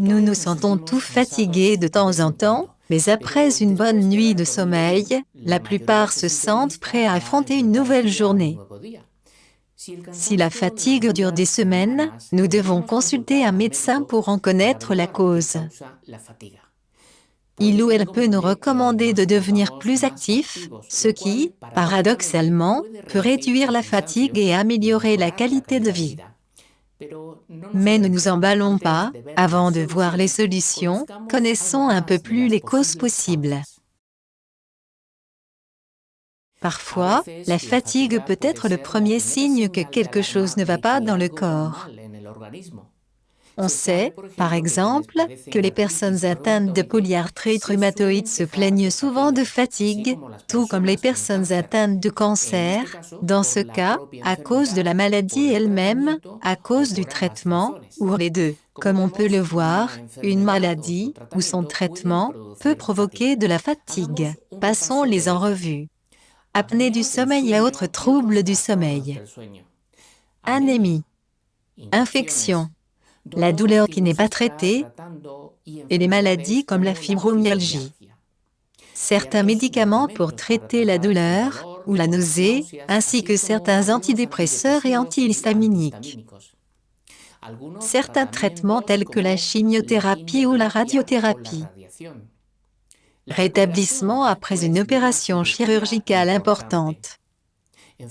Nous nous sentons tout fatigués de temps en temps, mais après une bonne nuit de sommeil, la plupart se sentent prêts à affronter une nouvelle journée. Si la fatigue dure des semaines, nous devons consulter un médecin pour en connaître la cause. Il ou elle peut nous recommander de devenir plus actifs, ce qui, paradoxalement, peut réduire la fatigue et améliorer la qualité de vie. Mais ne nous emballons pas, avant de voir les solutions, connaissons un peu plus les causes possibles. Parfois, la fatigue peut être le premier signe que quelque chose ne va pas dans le corps. On sait, par exemple, que les personnes atteintes de polyarthrite rhumatoïde se plaignent souvent de fatigue, tout comme les personnes atteintes de cancer, dans ce cas, à cause de la maladie elle-même, à cause du traitement, ou les deux. Comme on peut le voir, une maladie, ou son traitement, peut provoquer de la fatigue. Passons-les en revue apnée du sommeil et autres troubles du sommeil, anémie, infection, la douleur qui n'est pas traitée et les maladies comme la fibromyalgie. Certains médicaments pour traiter la douleur ou la nausée, ainsi que certains antidépresseurs et antihistaminiques. Certains traitements tels que la chimiothérapie ou la radiothérapie rétablissement après une opération chirurgicale importante.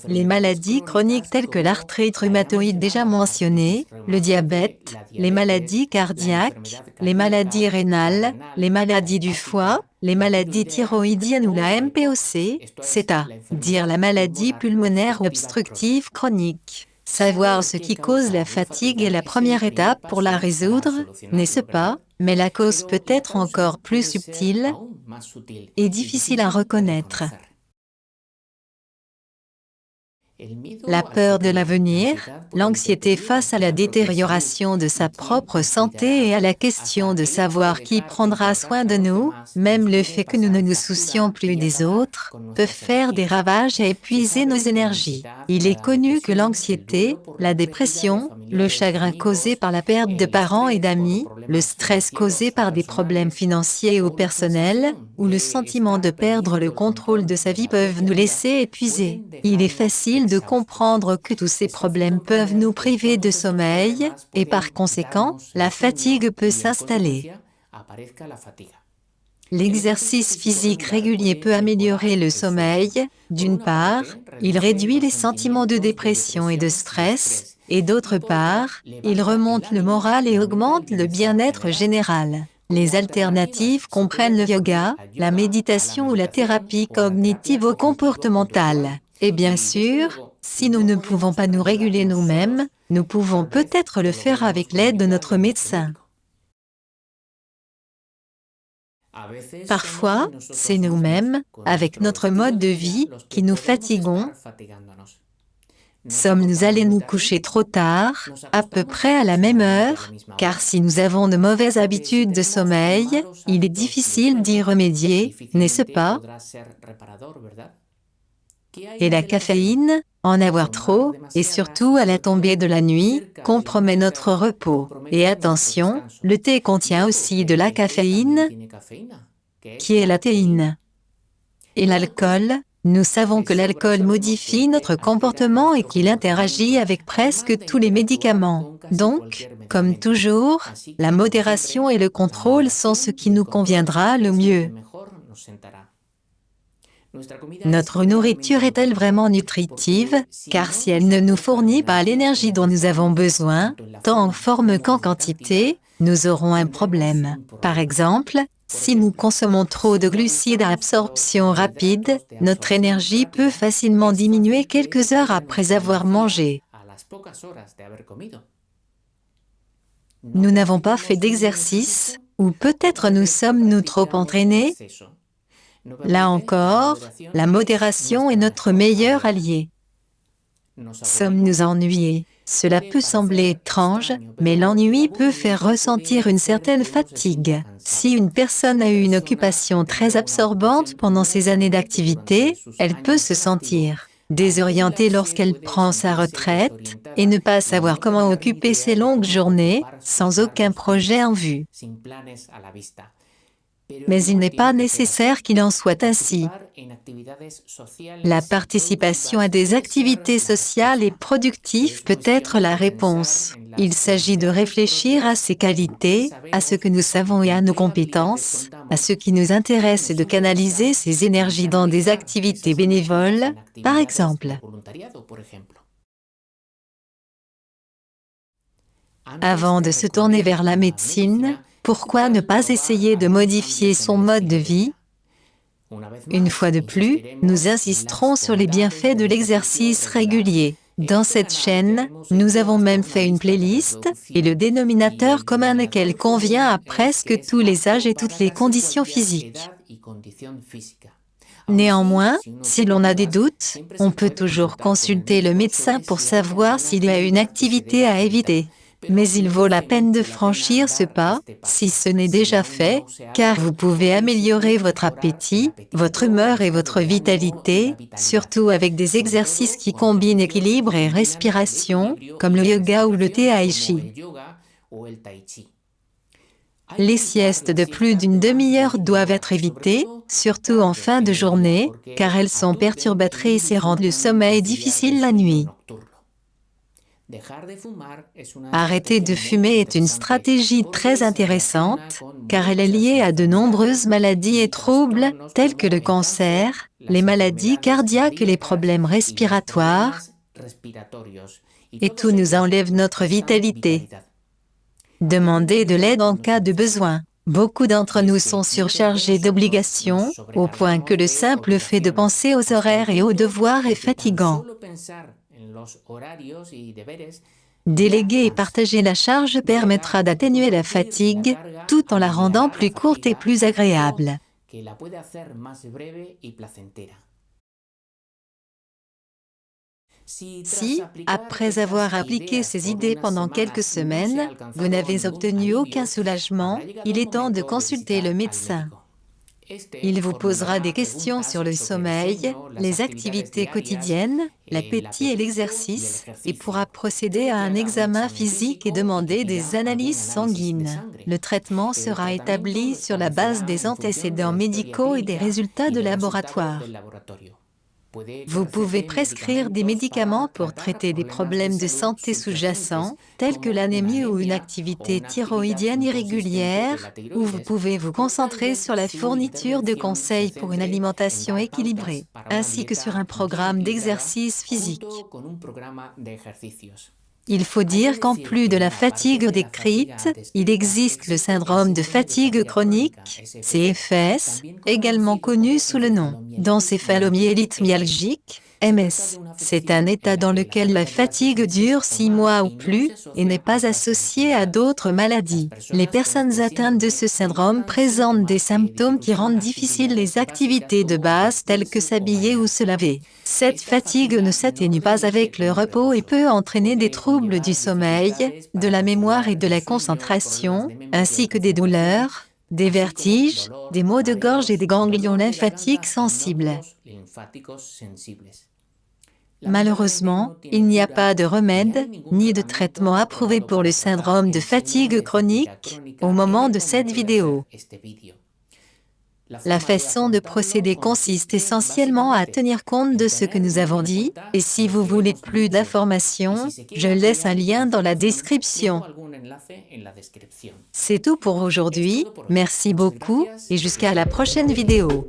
Les maladies chroniques telles que l'arthrite rhumatoïde déjà mentionnée, le diabète, les maladies cardiaques, les maladies rénales, les maladies du foie, les maladies thyroïdiennes ou la MPOC, c'est-à-dire la maladie pulmonaire obstructive chronique. Savoir ce qui cause la fatigue est la première étape pour la résoudre, n'est-ce pas? Mais la cause peut être encore plus subtile et difficile à reconnaître. La peur de l'avenir, l'anxiété face à la détérioration de sa propre santé et à la question de savoir qui prendra soin de nous, même le fait que nous ne nous soucions plus des autres, peuvent faire des ravages et épuiser nos énergies. Il est connu que l'anxiété, la dépression, le chagrin causé par la perte de parents et d'amis, le stress causé par des problèmes financiers ou personnels, ou le sentiment de perdre le contrôle de sa vie peuvent nous laisser épuisés. Il est facile de comprendre que tous ces problèmes peuvent nous priver de sommeil, et par conséquent, la fatigue peut s'installer. L'exercice physique régulier peut améliorer le sommeil. D'une part, il réduit les sentiments de dépression et de stress, et d'autre part, il remonte le moral et augmente le bien-être général. Les alternatives comprennent le yoga, la méditation ou la thérapie cognitivo-comportementale. Et bien sûr, si nous ne pouvons pas nous réguler nous-mêmes, nous pouvons peut-être le faire avec l'aide de notre médecin. Parfois, c'est nous-mêmes, avec notre mode de vie, qui nous fatiguons. Sommes-nous allés nous coucher trop tard, à peu près à la même heure, car si nous avons de mauvaises habitudes de sommeil, il est difficile d'y remédier, n'est-ce pas et la caféine, en avoir trop, et surtout à la tombée de la nuit, compromet notre repos. Et attention, le thé contient aussi de la caféine, qui est la théine. Et l'alcool, nous savons que l'alcool modifie notre comportement et qu'il interagit avec presque tous les médicaments. Donc, comme toujours, la modération et le contrôle sont ce qui nous conviendra le mieux. Notre nourriture est-elle vraiment nutritive? Car si elle ne nous fournit pas l'énergie dont nous avons besoin, tant en forme qu'en quantité, nous aurons un problème. Par exemple, si nous consommons trop de glucides à absorption rapide, notre énergie peut facilement diminuer quelques heures après avoir mangé. Nous n'avons pas fait d'exercice, ou peut-être nous sommes-nous trop entraînés? Là encore, la modération est notre meilleur allié. Sommes-nous ennuyés? Cela peut sembler étrange, mais l'ennui peut faire ressentir une certaine fatigue. Si une personne a eu une occupation très absorbante pendant ses années d'activité, elle peut se sentir désorientée lorsqu'elle prend sa retraite, et ne pas savoir comment occuper ses longues journées, sans aucun projet en vue. Mais il n'est pas nécessaire qu'il en soit ainsi. La participation à des activités sociales et productives peut être la réponse. Il s'agit de réfléchir à ses qualités, à ce que nous savons et à nos compétences, à ce qui nous intéresse et de canaliser ces énergies dans des activités bénévoles, par exemple. Avant de se tourner vers la médecine, pourquoi ne pas essayer de modifier son mode de vie? Une fois de plus, nous insisterons sur les bienfaits de l'exercice régulier. Dans cette chaîne, nous avons même fait une playlist, et le dénominateur commun qu'elle convient à presque tous les âges et toutes les conditions physiques. Néanmoins, si l'on a des doutes, on peut toujours consulter le médecin pour savoir s'il y a une activité à éviter. Mais il vaut la peine de franchir ce pas, si ce n'est déjà fait, car vous pouvez améliorer votre appétit, votre humeur et votre vitalité, surtout avec des exercices qui combinent équilibre et respiration, comme le yoga ou le tai chi. Les siestes de plus d'une demi-heure doivent être évitées, surtout en fin de journée, car elles sont perturbatrices et rendent le sommeil difficile la nuit. Arrêter de fumer est une stratégie très intéressante, car elle est liée à de nombreuses maladies et troubles, tels que le cancer, les maladies cardiaques et les problèmes respiratoires, et tout nous enlève notre vitalité. Demandez de l'aide en cas de besoin. Beaucoup d'entre nous sont surchargés d'obligations, au point que le simple fait de penser aux horaires et aux devoirs est fatigant. Déléguer et partager la charge permettra d'atténuer la fatigue, tout en la rendant plus courte et plus agréable. Si, après avoir appliqué ces idées pendant quelques semaines, vous n'avez obtenu aucun soulagement, il est temps de consulter le médecin. Il vous posera des questions sur le sommeil, les activités quotidiennes, l'appétit et l'exercice, et pourra procéder à un examen physique et demander des analyses sanguines. Le traitement sera établi sur la base des antécédents médicaux et des résultats de laboratoire. Vous pouvez prescrire des médicaments pour traiter des problèmes de santé sous-jacents, tels que l'anémie ou une activité thyroïdienne irrégulière, ou vous pouvez vous concentrer sur la fourniture de conseils pour une alimentation équilibrée, ainsi que sur un programme d'exercice physique. Il faut dire qu'en plus de la fatigue décrite, il existe le syndrome de fatigue chronique, CFS, également connu sous le nom d'encéphalomyélite myalgique, MS. C'est un état dans lequel la fatigue dure six mois ou plus et n'est pas associée à d'autres maladies. Les personnes atteintes de ce syndrome présentent des symptômes qui rendent difficiles les activités de base telles que s'habiller ou se laver. Cette fatigue ne s'atténue pas avec le repos et peut entraîner des troubles du sommeil, de la mémoire et de la concentration, ainsi que des douleurs, des vertiges, des maux de gorge et des ganglions lymphatiques sensibles. Malheureusement, il n'y a pas de remède, ni de traitement approuvé pour le syndrome de fatigue chronique au moment de cette vidéo. La façon de procéder consiste essentiellement à tenir compte de ce que nous avons dit, et si vous voulez plus d'informations, je laisse un lien dans la description. C'est tout pour aujourd'hui, merci beaucoup, et jusqu'à la prochaine vidéo.